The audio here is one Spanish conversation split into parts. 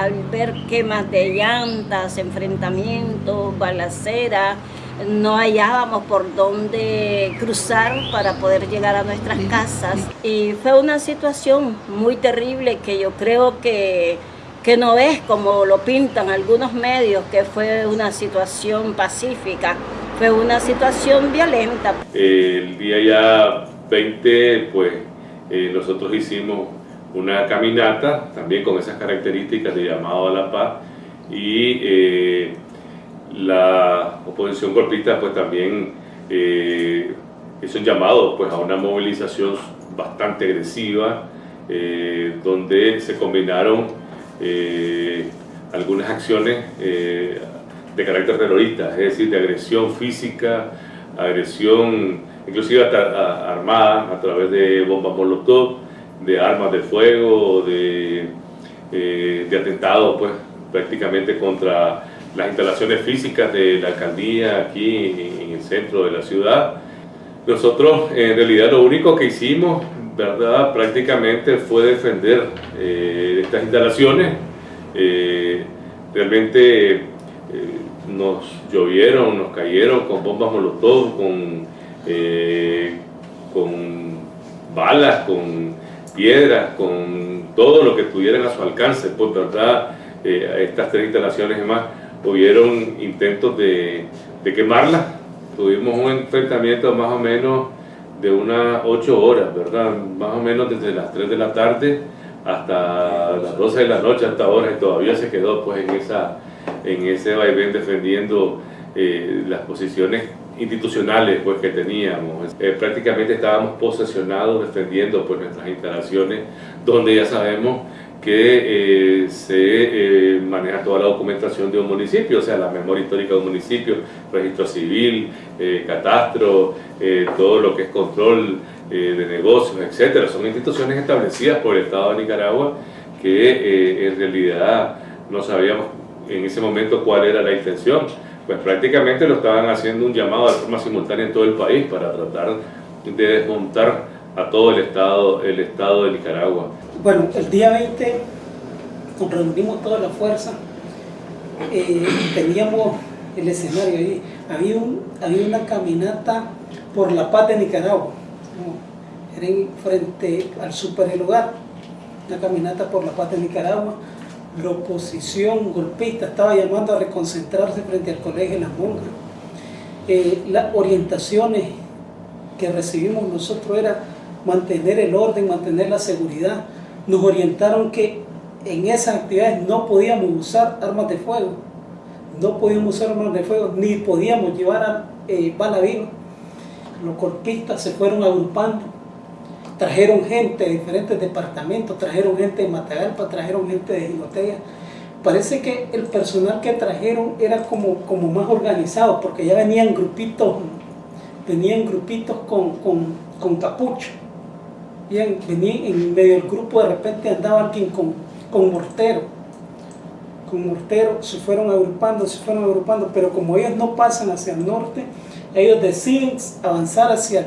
al ver quemas de llantas, enfrentamientos, balaceras, no hallábamos por dónde cruzar para poder llegar a nuestras casas. Y fue una situación muy terrible que yo creo que, que no es como lo pintan algunos medios, que fue una situación pacífica, fue una situación violenta. El día ya 20, pues eh, nosotros hicimos una caminata, también con esas características de llamado a la paz, y eh, la oposición golpista pues también eh, hizo un llamado pues, a una movilización bastante agresiva, eh, donde se combinaron algunas acciones de carácter terrorista, es decir, de agresión física, agresión inclusive armada a través de bombas molotov, de armas de fuego, de, eh, de atentados pues, prácticamente contra las instalaciones físicas de la alcaldía aquí en el centro de la ciudad. Nosotros en realidad lo único que hicimos ¿verdad? prácticamente fue defender eh, estas instalaciones. Eh, realmente nos llovieron, nos cayeron con bombas molotov, con, con balas, con piedras, con todo lo que tuvieran a su alcance, pues verdad, eh, estas tres instalaciones y más, hubieron intentos de, de quemarlas, tuvimos un enfrentamiento más o menos de unas 8 horas, ¿verdad? Más o menos desde las 3 de la tarde hasta las 12 de la noche hasta ahora y todavía se quedó pues en, esa, en ese vaivén defendiendo eh, las posiciones institucionales pues, que teníamos. Eh, prácticamente estábamos posesionados defendiendo pues, nuestras instalaciones, donde ya sabemos que eh, se eh, maneja toda la documentación de un municipio, o sea, la memoria histórica de un municipio, registro civil, catastro, todo lo que es control de negocios, etcétera. Son instituciones establecidas por el Estado de Nicaragua que en realidad no sabíamos en ese momento cuál era la intención pues prácticamente lo estaban haciendo un llamado de forma simultánea en todo el país para tratar de desmontar a todo el Estado, el estado de Nicaragua. Bueno, el día 20 reunimos toda la fuerza, eh, teníamos el escenario ahí, había, un, había una caminata por la paz de Nicaragua, era frente al super lugar, una caminata por la paz de Nicaragua, la oposición golpista estaba llamando a reconcentrarse frente al colegio de las monjas. Eh, las orientaciones que recibimos nosotros era mantener el orden, mantener la seguridad. Nos orientaron que en esas actividades no podíamos usar armas de fuego, no podíamos usar armas de fuego, ni podíamos llevar eh, bala viva. Los golpistas se fueron agrupando trajeron gente de diferentes departamentos, trajeron gente de Matagalpa, trajeron gente de Ginotea. Parece que el personal que trajeron era como, como más organizado, porque ya venían grupitos, venían grupitos con, con, con capucho. Venían en medio del grupo, de repente andaba alguien con, con mortero. Con mortero se fueron agrupando, se fueron agrupando, pero como ellos no pasan hacia el norte, ellos deciden avanzar hacia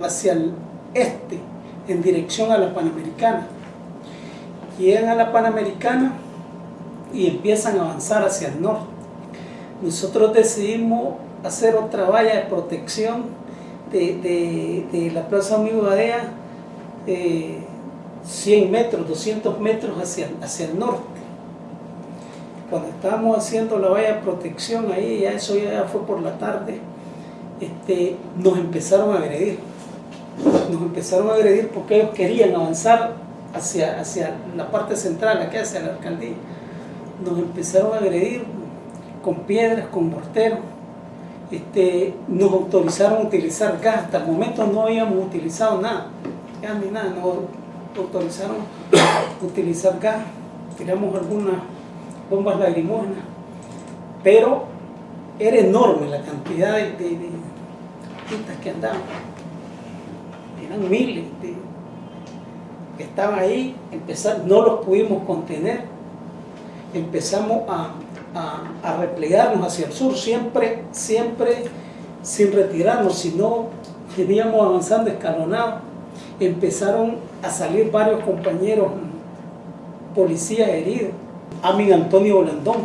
hacia el este en dirección a la Panamericana. Llegan a la Panamericana y empiezan a avanzar hacia el norte. Nosotros decidimos hacer otra valla de protección de, la Plaza Amigo Badea, 100 eh, metros, 200 metros hacia, hacia el norte. Cuando estábamos haciendo la valla de protección ahí, ya eso ya fue por la tarde, este, nos empezaron a agredir nos empezaron a agredir porque ellos querían avanzar hacia, hacia la parte central, aquí hacia la alcaldía. Nos empezaron a agredir con piedras, con morteros. Este, nos autorizaron utilizar gas, hasta el momento no habíamos utilizado nada, gas ni nada, nos autorizaron utilizar gas, tiramos algunas bombas lagrimógenas, pero era enorme la cantidad de, de, que andaban eran miles que estaban ahí, empezar, no los pudimos contener, empezamos a, a, replegarnos hacia el sur, siempre, siempre sin retirarnos, sino veníamos avanzando escalonados, empezaron a salir varios compañeros policías heridos. Amin Antonio Blandón,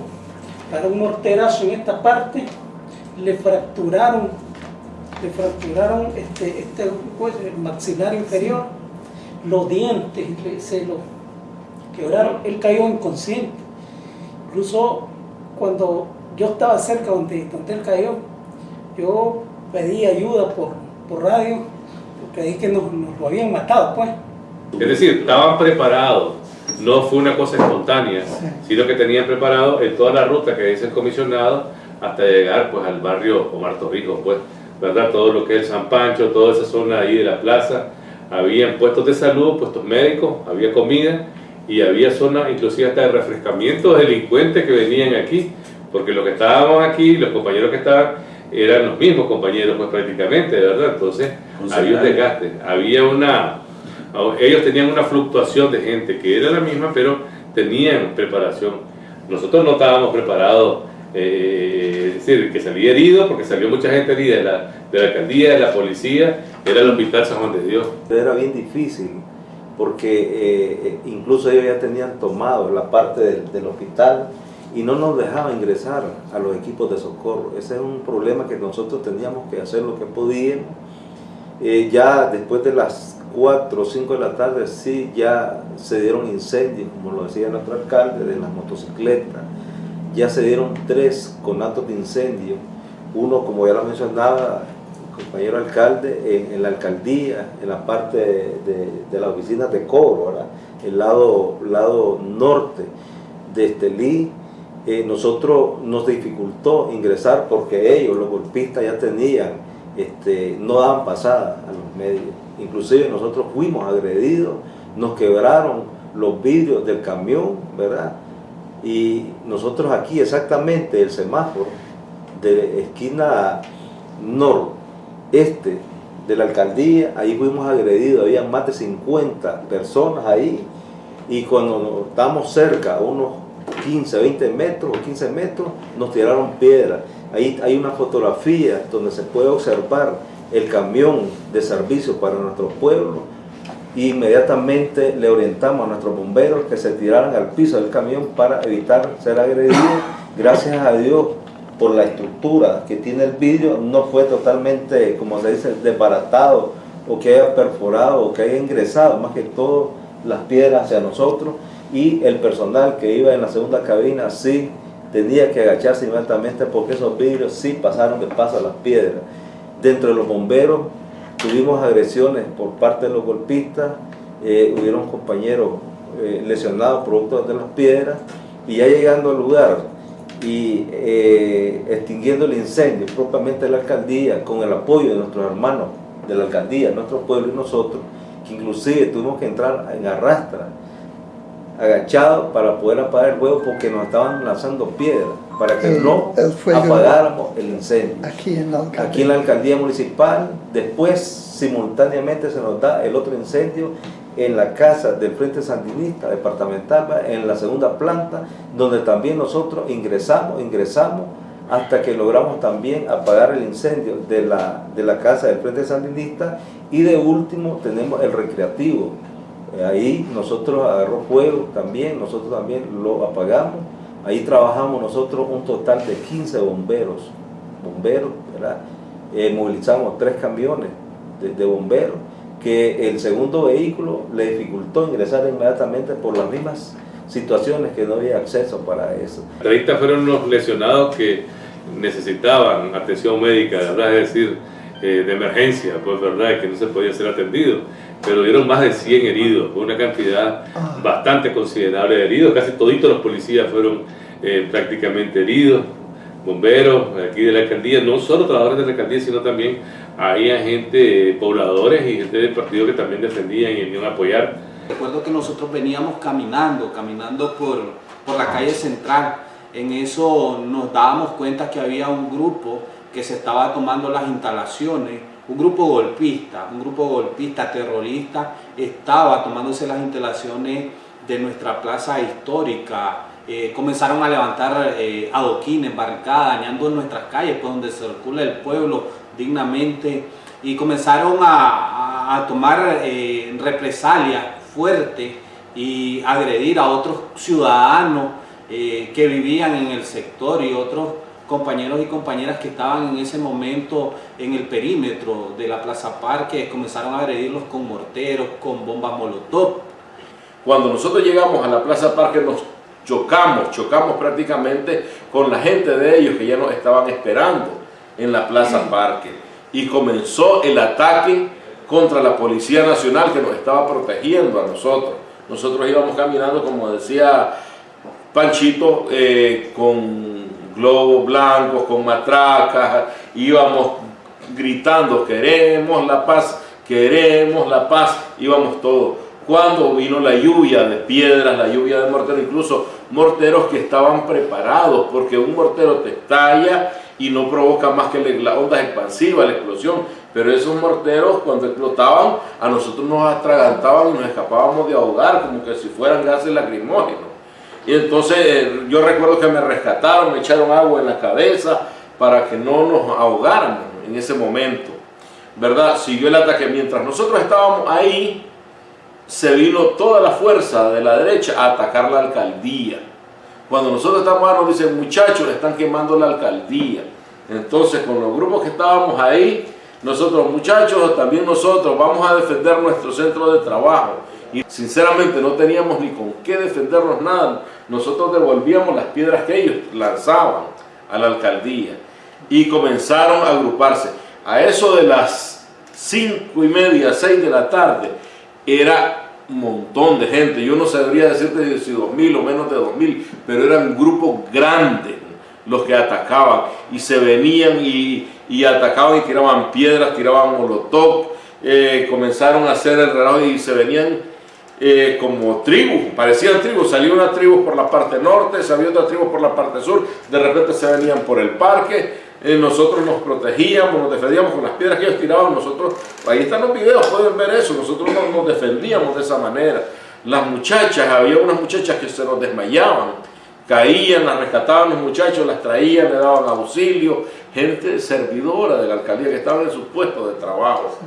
para un morterazo en esta parte, le fracturaron, le fracturaron este, este pues, el maxilar inferior, los dientes, se lo quebraron, él cayó inconsciente. Incluso cuando yo estaba cerca donde, donde él cayó, yo pedí ayuda por, por radio, porque ahí que nos, nos lo habían matado, pues. Es decir, estaban preparados, no fue una cosa espontánea, sino que tenían preparado en toda la ruta que dice el comisionado hasta llegar pues al barrio Omar Torrijos, pues, ¿verdad? Todo lo que es el San Pancho, toda esa zona ahí de la plaza, había puestos de salud, puestos médicos, había comida y había zona inclusive hasta de refrescamiento de delincuentes que venían aquí, porque los que estábamos aquí, los compañeros que estaban, eran los mismos compañeros pues prácticamente, ¿verdad? Entonces había un desgaste, había una ellos tenían una fluctuación de gente que era la misma, pero tenían preparación. Nosotros no estábamos preparados, eh, es decir, que salía herido, porque salió mucha gente herida de la, de la alcaldía, de la policía, era el hospital San Juan de Dios. Era bien difícil, porque eh, eh, incluso ellos ya tenían tomado la parte del, del hospital y no nos dejaban ingresar a los equipos de socorro. Ese es un problema que nosotros teníamos que hacer lo que podíamos. ya después de las 4 o 5 de la tarde sí ya se dieron incendios, como lo decía nuestro alcalde, de las motocicletas. Ya se dieron tres conatos de incendio. Uno, como ya lo mencionaba el compañero alcalde, en, la alcaldía, en la parte de, la oficina de cobro, el lado, lado norte de Estelí. Eh, nosotros nos dificultó ingresar porque ellos, los golpistas, ya tenían, este, no daban pasada a los medios inclusive nosotros fuimos agredidos, nos quebraron los vidrios del camión, ¿verdad? Y nosotros aquí exactamente el semáforo de esquina noreste de la alcaldía, ahí fuimos agredidos, había más de 50 personas ahí y cuando estamos cerca, unos 15, 20 metros o 15 metros, nos tiraron piedras. Ahí hay una fotografía donde se puede observar el camión de servicio para nuestro pueblo inmediatamente le orientamos a nuestros bomberos que se tiraran al piso del camión para evitar ser agredidos. Gracias a Dios por la estructura que tiene el vidrio, no fue totalmente, como se dice, desbaratado o que haya perforado o que haya ingresado, más que todo las piedras hacia nosotros y el personal que iba en la segunda cabina sí tenía que agacharse inmediatamente porque esos vidrios sí pasaron de paso a las piedras. Dentro de los bomberos tuvimos agresiones por parte de los golpistas, eh, hubieron compañeros eh, lesionados producto de las piedras y ya llegando al lugar y eh, extinguiendo el incendio propiamente de la alcaldía con el apoyo de nuestros hermanos de la alcaldía, nuestro pueblo y nosotros, que inclusive tuvimos que entrar en arrastra, agachados para poder apagar el fuego porque nos estaban lanzando piedras para que no apagáramos el incendio. Aquí en, la alcaldía. aquí en la alcaldía municipal, después simultáneamente se nos da el otro incendio en la casa del Frente Sandinista Departamental, en la segunda planta, donde también nosotros ingresamos, ingresamos, hasta que logramos también apagar el incendio de la, de la casa del Frente Sandinista y de último tenemos el recreativo. Ahí nosotros agarró fuego también, nosotros también lo apagamos Ahí trabajamos nosotros un total de 15 bomberos, bomberos, ¿verdad? Eh, movilizamos tres camiones de, bomberos, que el segundo vehículo le dificultó ingresar inmediatamente por las mismas situaciones que no había acceso para eso. 30 fueron los lesionados que necesitaban atención médica, ¿verdad? es decir, eh, de emergencia, pues verdad, que no se podía ser atendido, pero dieron más de 100 heridos, una cantidad ah. bastante considerable de heridos, casi toditos los policías fueron eh, prácticamente heridos, bomberos aquí de la alcaldía, no solo trabajadores de la alcaldía, sino también había gente, pobladores y gente del partido que también defendían y venían a apoyar. Recuerdo que nosotros veníamos caminando, caminando por, por la calle central, en eso nos dábamos cuenta que había un grupo que se estaba tomando las instalaciones, un grupo golpista, un grupo golpista terrorista estaba tomándose las instalaciones de nuestra plaza histórica, eh, comenzaron a levantar eh, adoquines, barricadas, dañando nuestras calles, por donde circula el pueblo dignamente, y comenzaron a, tomar eh, represalias fuertes y agredir a otros ciudadanos eh, que vivían en el sector y otros compañeros y compañeras que estaban en ese momento en el perímetro de la Plaza Parque comenzaron a agredirlos con morteros, con bombas molotov. Cuando nosotros llegamos a la Plaza Parque nos chocamos, chocamos prácticamente con la gente de ellos que ya nos estaban esperando en la Plaza Parque y comenzó el ataque contra la Policía Nacional que nos estaba protegiendo a nosotros. Nosotros íbamos caminando, como decía Panchito, eh, con globos blancos, con matracas, íbamos gritando, queremos la paz, queremos la paz, íbamos todos. Cuando vino la lluvia de piedras, la lluvia de morteros, incluso morteros que estaban preparados, porque un mortero te estalla y no provoca más que la onda expansiva, la explosión, pero esos morteros cuando explotaban a nosotros nos atragantaban y nos escapábamos de ahogar como que si fueran gases lacrimógenos. Y entonces eh, yo recuerdo que me rescataron, me echaron agua en la cabeza para que no nos ahogáramos en ese momento. ¿Verdad? Siguió el ataque. Mientras nosotros estábamos ahí, se vino toda la fuerza de la derecha a atacar la alcaldía. Cuando nosotros estamos ahí nos dicen, muchachos, están quemando la alcaldía. Entonces con los grupos que estábamos ahí, nosotros muchachos, también nosotros vamos a defender nuestro centro de trabajo. Y sinceramente no teníamos ni con qué defendernos nada. Nosotros devolvíamos las piedras que ellos lanzaban a la alcaldía. Y comenzaron a agruparse. A eso de las cinco y media, seis de la tarde, era un montón de gente. Yo no sabría decirte si dos mil o menos de dos mil, pero eran grupos grandes los que atacaban y se venían y, atacaban y tiraban piedras, tiraban molotov, eh, comenzaron a hacer el relajo y se venían eh, como tribus, parecían tribus, salía una tribu por la parte norte, salía otra tribu por la parte sur, de repente se venían por el parque, eh, nosotros nos protegíamos, nos defendíamos con las piedras que ellos tiraban, nosotros, ahí están los videos, pueden ver eso, nosotros nos, nos defendíamos de esa manera. Las muchachas, había unas muchachas que se nos desmayaban, caían, las rescataban los muchachos, las traían, le daban auxilio, gente servidora de la alcaldía que estaban en sus puestos de trabajo.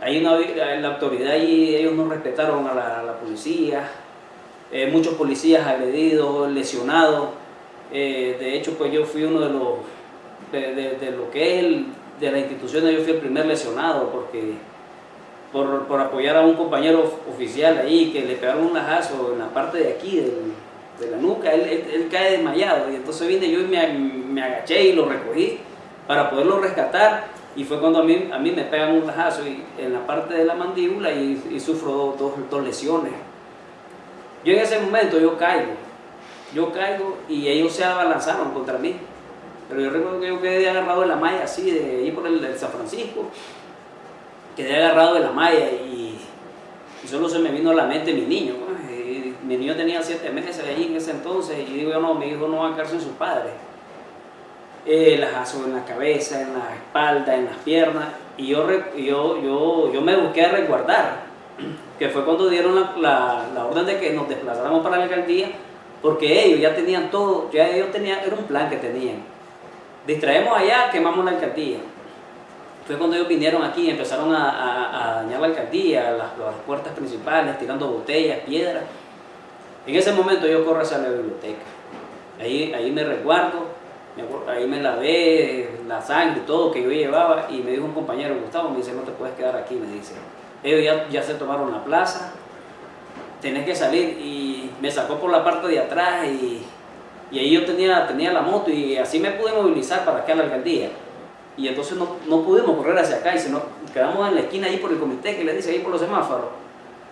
Hay una, la autoridad y ellos no respetaron a la, policía, eh, muchos policías agredidos, lesionados, eh, de hecho pues yo fui uno de los, de, lo que es el, de las instituciones, yo fui el primer lesionado porque por, por, apoyar a un compañero oficial ahí que le pegaron un lajazo en la parte de aquí del, de la nuca, él, cae desmayado y entonces vine yo y me, me, agaché y lo recogí para poderlo rescatar y fue cuando a mí, a mí me pegan un lajazo y, en la parte de la mandíbula y, sufro dos, dos, lesiones. Yo en ese momento yo caigo, yo caigo y ellos se abalanzaron contra mí, pero yo recuerdo que yo quedé agarrado de la malla así, de ahí por el, el San Francisco, quedé agarrado de la malla y, solo se me vino a la mente mi niño, pues mi niño tenía siete meses ahí en ese entonces y digo yo no, mi hijo no va a quedarse en sus padres. Eh, lajazo en la cabeza, en la espalda, en las piernas y yo, yo, yo, yo me busqué a resguardar, que fue cuando dieron la, la, la, orden de que nos desplazáramos para la alcaldía porque ellos ya tenían todo, ya ellos tenían, era un plan que tenían. Distraemos allá, quemamos la alcaldía. Fue cuando ellos vinieron aquí y empezaron a, a, a dañar la alcaldía, las, las puertas principales, tirando botellas, piedras. En ese momento yo corro hacia la biblioteca. Ahí, ahí me resguardo, ahí me lavé la sangre todo que yo llevaba y me dijo un compañero, Gustavo, me dice, no te puedes quedar aquí, me dice. Ellos ya, ya se tomaron la plaza, tenés que salir y me sacó por la parte de atrás y, y ahí yo tenía, tenía la moto y así me pude movilizar para acá a la alcaldía. Y entonces no, no pudimos correr hacia acá y nos quedamos en la esquina ahí por el comité que le dice ahí por los semáforos.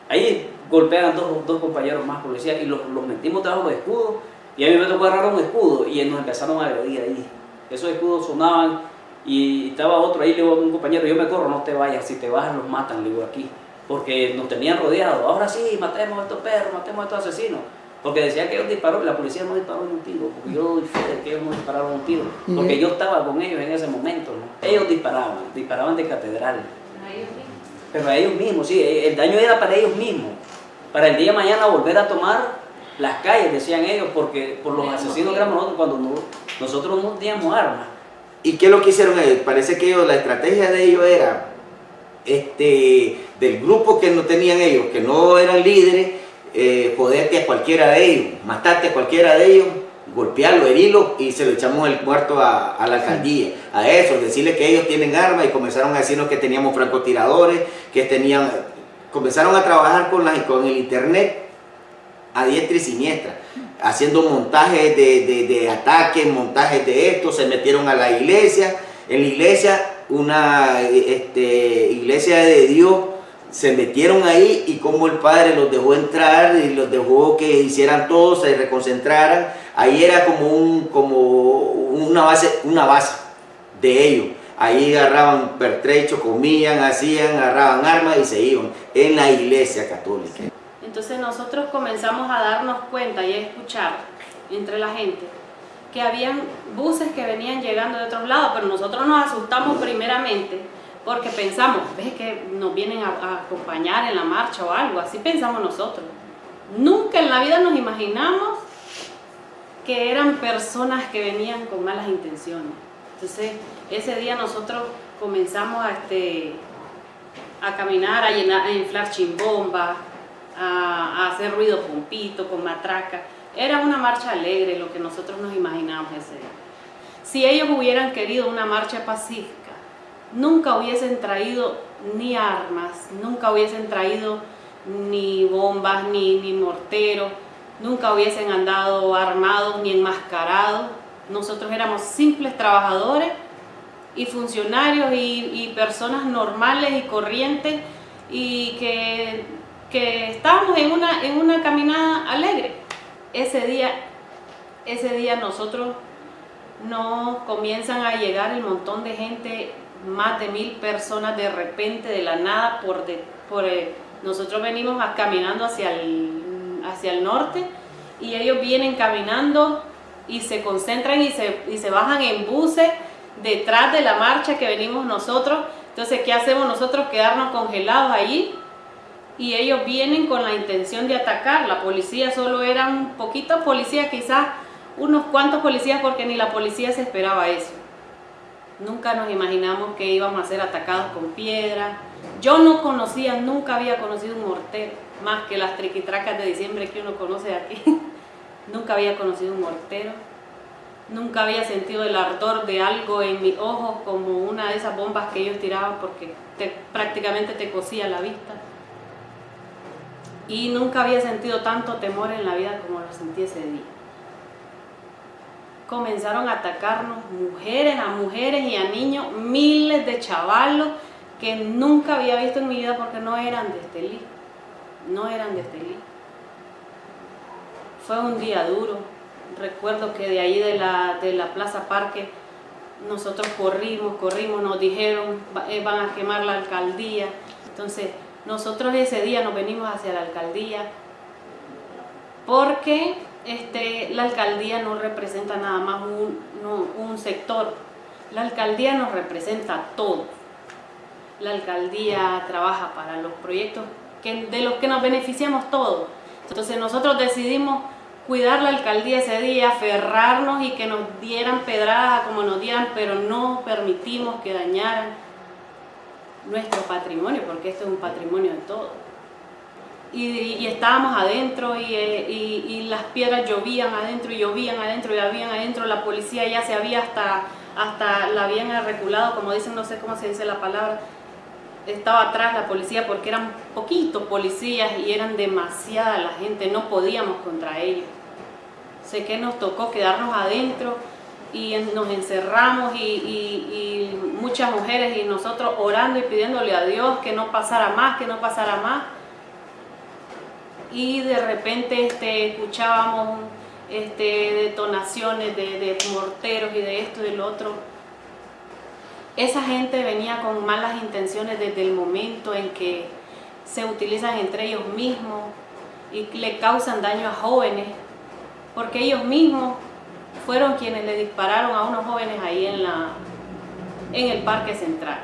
Ahí golpean dos, dos compañeros más policías y los, los metimos debajo de escudos y a mí me tocó agarrar un escudo y nos empezaron a agredir ahí. Esos escudos sonaban y estaba otro ahí, le digo a un compañero, yo me corro, no te vayas, si te bajas los matan, le digo aquí. Porque nos tenían rodeados, ahora sí, matemos a estos perros, matemos a estos asesinos. Porque decía que ellos dispararon, la policía no disparó en un tiro, porque yo doy fe de que ellos no dispararon un tiro, porque yo estaba con ellos en ese momento. ¿no? Ellos disparaban, disparaban de catedral. Pero a ellos mismos, sí, el daño era para ellos mismos. Para el día de mañana volver a tomar las calles, decían ellos, porque por los asesinos que éramos nosotros cuando no, nosotros no teníamos armas. ¿Y qué es lo que hicieron ellos? Parece que ellos, la estrategia de ellos era, este, del grupo que no tenían ellos, que no eran líderes, eh, joderte a cualquiera de ellos, matarte a cualquiera de ellos, golpearlo, herirlo y se lo echamos el muerto a, a la alcaldía. A eso, decirle que ellos tienen armas y comenzaron a decirnos que teníamos francotiradores, que tenían... Comenzaron a trabajar con, la, con el internet a diestra y siniestra, haciendo montajes de, de, ataques, montajes de esto, se metieron a la iglesia, en la iglesia, una este, iglesia de Dios, se metieron ahí y como el padre los dejó entrar y los dejó que hicieran todo, se reconcentraran, ahí era como, un, como una, base, una base de ellos. Ahí agarraban pertrecho, comían, hacían, agarraban armas y se iban en la iglesia católica. Entonces nosotros comenzamos a darnos cuenta y a escuchar entre la gente que habían buses que venían llegando de otros lados, pero nosotros nos asustamos primeramente porque pensamos, ves que nos vienen a, acompañar en la marcha o algo, así pensamos nosotros. Nunca en la vida nos imaginamos que eran personas que venían con malas intenciones. Entonces, ese día nosotros comenzamos a, este, a caminar, a, llenar, a inflar chimbombas, a, hacer ruido pompito, con matraca. Era una marcha alegre lo que nosotros nos imaginamos ese día. Si ellos hubieran querido una marcha pacífica, nunca hubiesen traído ni armas, nunca hubiesen traído ni bombas, ni, ni morteros, nunca hubiesen andado armados ni enmascarados. Nosotros éramos simples trabajadores y funcionarios y personas normales y corrientes y que, que estábamos en una, en una caminada alegre. Ese día, ese día nosotros no comienzan a llegar el montón de gente más de mil personas de repente, de la nada, por, de, por eh, nosotros venimos caminando hacia el, hacia el norte y ellos vienen caminando y se concentran y se, y se bajan en buses detrás de la marcha que venimos nosotros. Entonces, ¿qué hacemos nosotros? Quedarnos congelados allí y ellos vienen con la intención de atacar. La policía solo eran poquitos policías, quizás unos cuantos policías porque ni la policía se esperaba eso. Nunca nos imaginamos que íbamos a ser atacados con piedra. Yo no conocía, nunca había conocido un mortero, más que las triquitracas de diciembre que uno conoce aquí. nunca había conocido un mortero. Nunca había sentido el ardor de algo en mis ojos como una de esas bombas que ellos tiraban porque te, prácticamente te cosía la vista. Y nunca había sentido tanto temor en la vida como lo sentí ese día. Comenzaron a atacarnos mujeres a mujeres y a niños, miles de chavalos que nunca había visto en mi vida porque no eran de Estelí, no eran de Estelí. Fue un día duro, recuerdo que de ahí de la, de la Plaza Parque nosotros corrimos, corrimos, nos dijeron eh, van a quemar la alcaldía, entonces nosotros ese día nos venimos hacia la alcaldía porque este, la alcaldía no representa nada más un, sector, la alcaldía nos representa todo. La alcaldía trabaja para los proyectos de los que nos beneficiamos todos. Entonces nosotros decidimos cuidar la alcaldía ese día, aferrarnos y que nos dieran pedradas como nos dieran, pero no permitimos que dañaran nuestro patrimonio, porque esto es un patrimonio de todos y, estábamos adentro y, y, las piedras llovían adentro y llovían adentro y habían adentro, la policía ya se había hasta, hasta la habían reculado, como dicen, no sé cómo se dice la palabra, estaba atrás la policía porque eran poquitos policías y eran demasiada la gente, no podíamos contra ellos. Sé que nos tocó quedarnos adentro y nos encerramos y, y muchas mujeres y nosotros orando y pidiéndole a Dios que no pasara más, que no pasara más y de repente este, escuchábamos este, detonaciones de, de morteros y de esto y del otro. Esa gente venía con malas intenciones desde el momento en que se utilizan entre ellos mismos y le causan daño a jóvenes, porque ellos mismos fueron quienes le dispararon a unos jóvenes ahí en, la, en el parque central.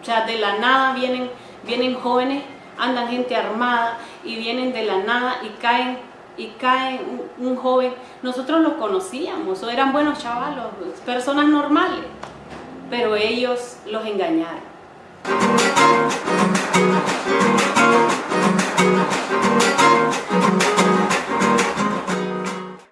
O sea, de la nada vienen, vienen jóvenes, andan gente armada y vienen de la nada y caen, y caen un, joven. Nosotros los conocíamos, eran buenos chavalos, personas normales, pero ellos los engañaron.